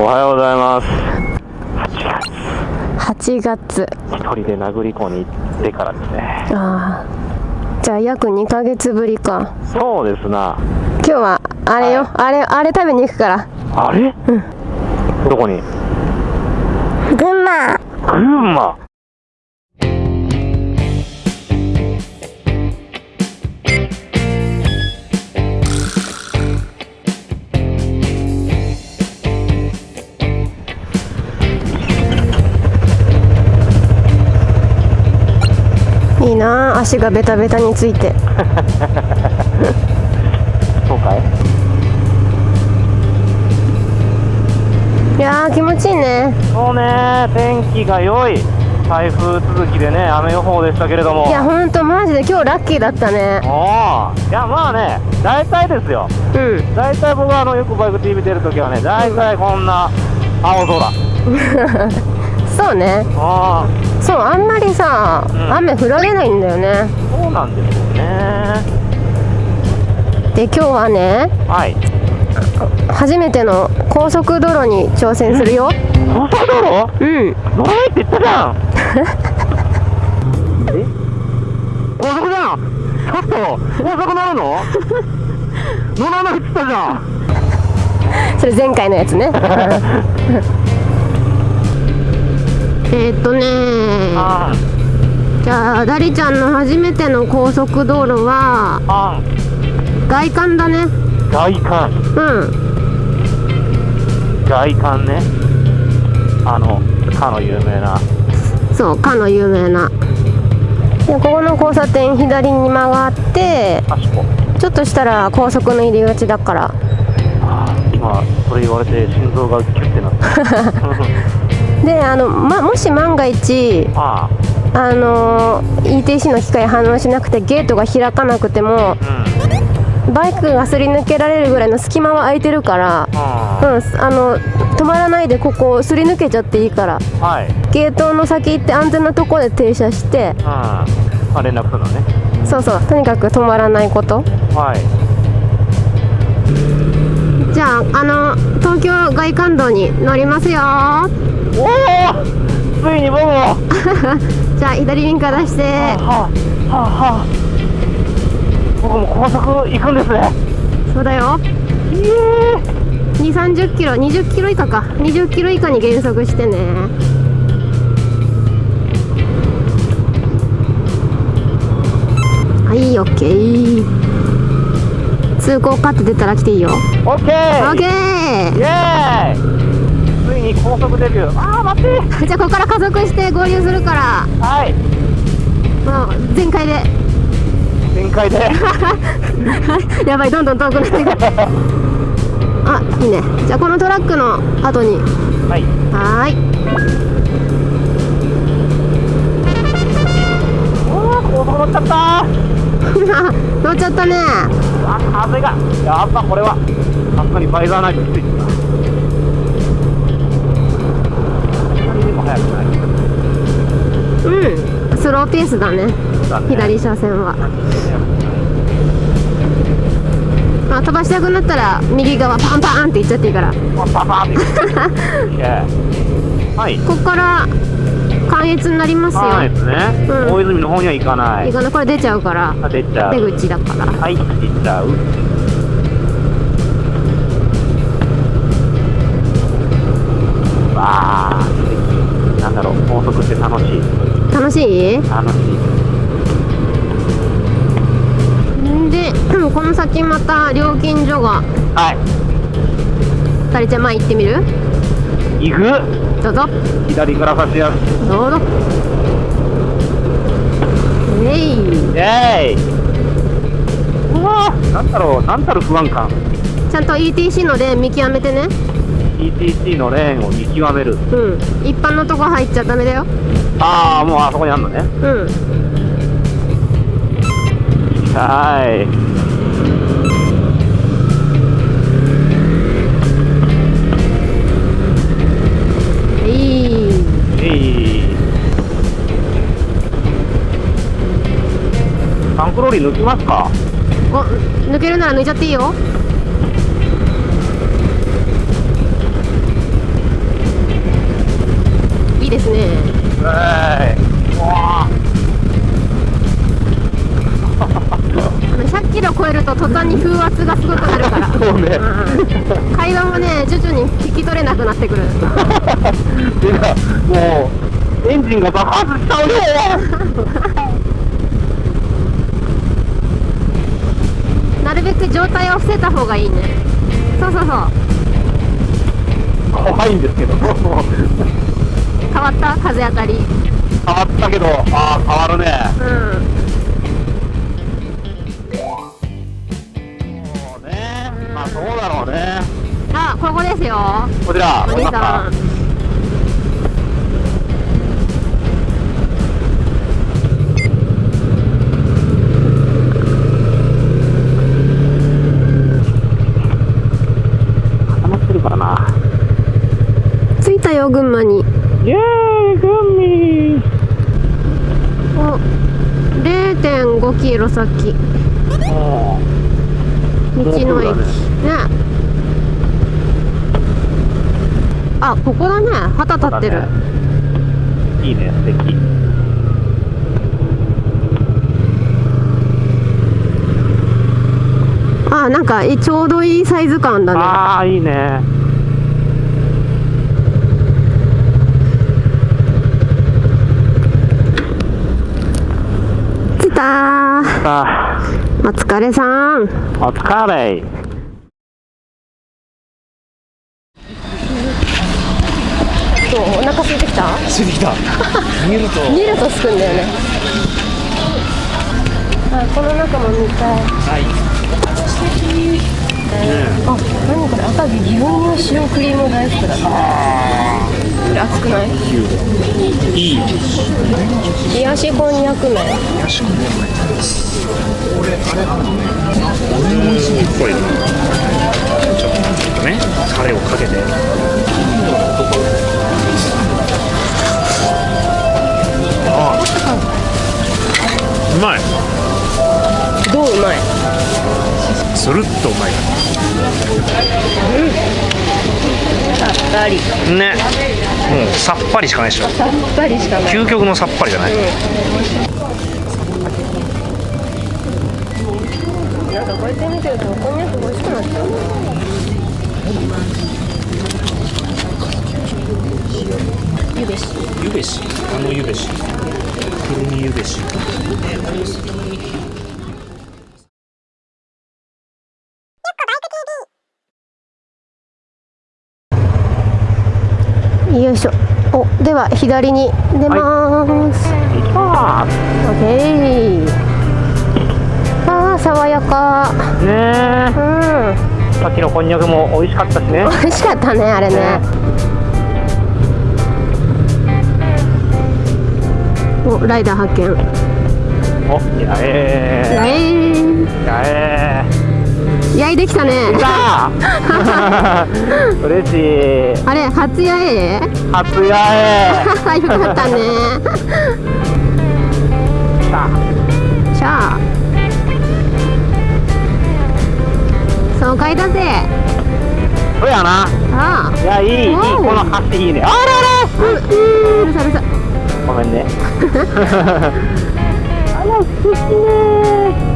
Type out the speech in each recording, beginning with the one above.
おはようございます。8月。一人で殴り子に行ってからですね。ああじゃあ約2ヶ月ぶりか。そうですな。今日はあれよ、あれあれ食べに行くから。あれ？うん。どこに？群馬。群馬？な足がベタベタについて。そうかい？いやー気持ちいいね。そうね。天気が良い。台風続きでね雨予報でしたけれども。いやほんとマジで今日ラッキーだったね。おー。いやまあね大体ですよ。うん。大体僕はあのよくバイク TV 出るときはね大体こんな青空 そうね。あそうあんまりさ、うん。雨降られないんだよね。あそうなんですよね。で今日はねはい。初めての高速道路に挑戦するよ。高速道路？うん。乗らないって言ったじゃん。え？高速じゃんちょっと高速乗るの？乗らないって言ったじゃん。それ前回のやつね えーっとねあじゃあダリちゃんの初めての高速道路はあ外観だね。外観。うん。外観ね。あのかの有名な。そうかの有名な。でここの交差点左に曲がってちょっとしたら高速の入り口だから。ああ今それ言われて心臓がキュッてなった であの、ま、もし万が一ああ。の ETC の機械反応しなくてゲートが開かなくてもあうん。バイクがすり抜けられるぐらいの隙間は空いてるからあうんあの止まらないでここすり抜けちゃっていいからあはい。ゲートの先行って安全なところで停車してうん。あ連絡のね。そうそうとにかく止まらないこと。はい。じゃああの東京外環道に乗りますよおおついに僕も。は じゃあ左ウィンカー出してあはあはあ僕も高速行くんですね。そうだよ。いえ2 3 0キロ20キロ以下か。20キロ以下に減速してね。はいオッケー。通行かって出たら来ていいよ。オッケオッー。ケイエーイに高速デビュー。ああ待って。ーじゃあここから加速して合流するから。はい。もう全開で。全開で。やばいどんどん遠くなっていく。あいいね。じゃあこのトラックの後に。はい。はーい。おー高速乗っちゃった。乗っちゃったね。うわ風が。やっぱこれは。さすがにバイザーないときついですうんスローペースだね。だね。左車線は。まあ飛ばしたくなったら右側パンパンっていっちゃっていいから。はい。ここから関越になりますよ、ね、うん。大泉の方には行かない。いいかなこれ出ちゃうから。あ出ちゃう。出口だから。はい。行っちゃう楽しい？楽しい。んで この先また料金所が。はい。二人ちゃん前行ってみる？行く？どうぞ。左から差しやすどうぞ。えいイ。エーイ。うわー。なんだろう？なんたる不安感。ちゃんと ETC のレーン見極めてね。ETC のレーンを見極める。うん。一般のとこ入っちゃダメだよああもうあそこにあんのね。うん。はい。タンクローリー抜きますか？お抜けるなら抜いちゃっていいよ。ですね100キロ超えると途端に風圧がすごくなるから。そうね。うん会話もね徐々に聞き取れなくなってくる。もうエンジンが爆発しちゃうよ。なるべく状態を伏せた方がいいね。そうそうそう。怖いんですけど変わ変わった？風当たり。ったけどああ変わるね。うん。そうね。まあそうだろうね。あここですよ。こちら。お兄さん固まってるからな着いたよ群馬にイエーイグミお0.5キロ先。も道の駅。ね。ねあここだね。旗立ってる、いいね。素敵。あなんかえちょうどいいサイズ感だね。ああいいね着いたー。さあお疲れさん。お疲れ。そうお腹空いてきた？ついてきた。見ると。見るとすくんだよね。あこの中も見たい。はい。あ何これ？赤城牛乳塩クリーム大福だこれ熱くない？いい冷やしこんにゃく麺。これちょっとねタレをかけて。あうまい。どううまい？スルッとうまい。さっぱり。ねもうさっぱりしかないでしょ。さっぱりしかない。究極のさっぱりじゃない、なんかこうやって見てるとこんにゃく美味しくなっちゃう。ゆべし。ゆべし。あのゆべし。くるみゆべしよいしょ。おでは左に出ます、い。きまオッケー。あー爽やか。すねうん。さっきのこんにゃくも美味しかったしね。美味しかったねあれね。おライダー発見。おやえやえー。ーやえやいできたね。嬉しい。あれ初やえ初やえよかったね。来た。しゃあ爽快だぜ。そうやな。あいやいいいいこの橋いいね。ああうううるさうるさ。ごめんね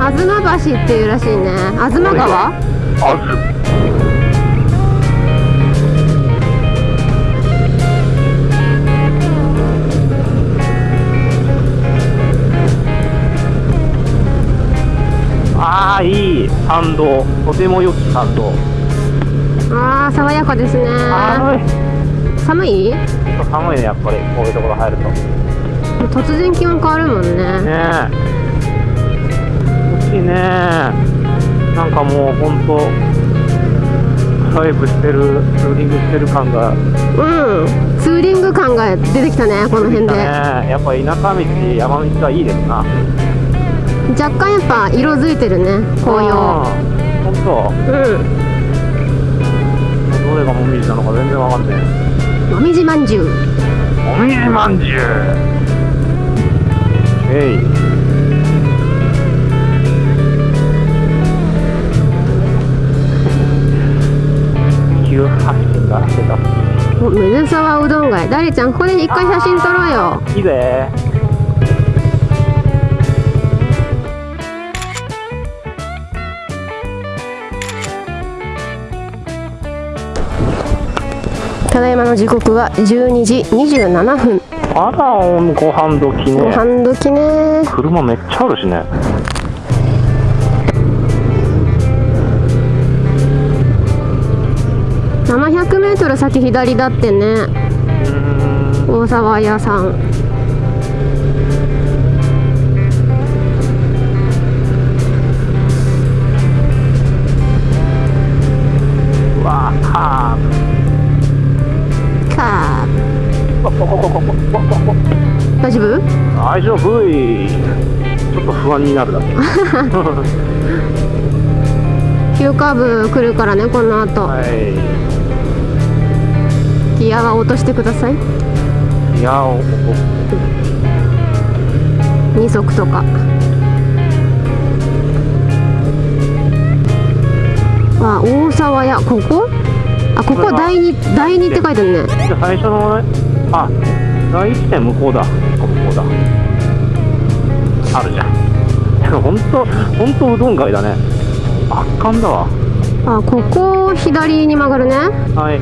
あずま橋っていうらしいね。あずま川あずああいい。参道。とても良き参道。あー爽やかですね。寒い。寒い？ねやっぱり。こういうところ入ると。ね突然気温変わるもんね。え。欲しいね。なんかもうほんとドライブしてるツーリングしてる感が。うん。ツーリング感が出てきたねこの辺ね。でやっぱ田舎道山道はいいですな。若干やっぱ色づいてるね紅葉。ほんと。うん。どれがもみじなのか全然わかんねもみじまんじゅう。えもみじまんじゅうえい水沢うどん街。ダリちゃんここで一回写真撮ろうよ。いいぜ。ただいまの時刻は12時27分あらご飯時ごね飯時ね。車めっちゃあるしね。700メートル先左だってね。大沢屋さん大丈夫？大丈夫い。ちょっと不安になるだけ 急カーブ来るからねこの後。はい。ギアは落としてください。いやおお2足とか。あ大沢屋ここ？あここ第二第二って書いてあるね。最初のねあ第一点向こうだ。ここだ。あるじゃん。本当本当うどん街だね。圧巻だわ。あここを左に曲がるね。はい。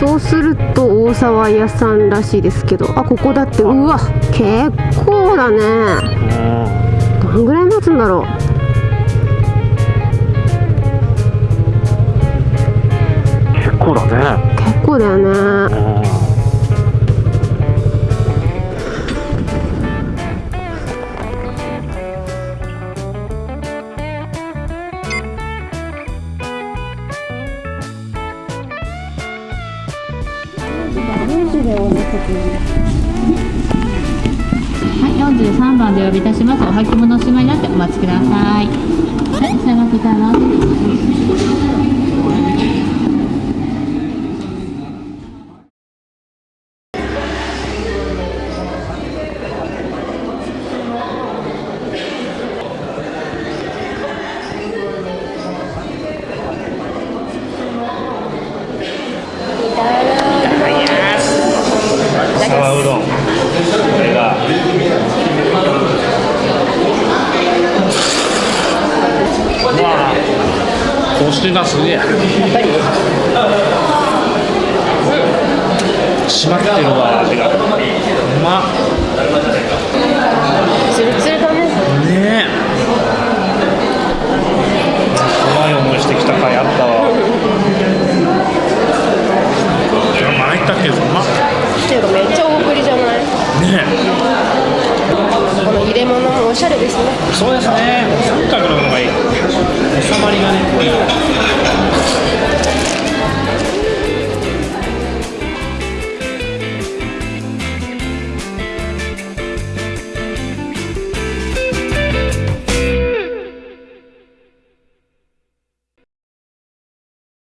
そうすると大沢屋さんらしいですけど。あここだってうわ結構だね。うん。どんぐらい待つんだろ結構だね。う結構だよねこしてがすげえ締まってるわ。味が。うまっ。ツルツルだねねえ。怖い思いしてきた回あったわ。ったけどうまっ。っていうかめっちゃ大ぶりじゃない？ねこの入れ物もおしゃれですね。そうですね。三角の方がいい収まりがね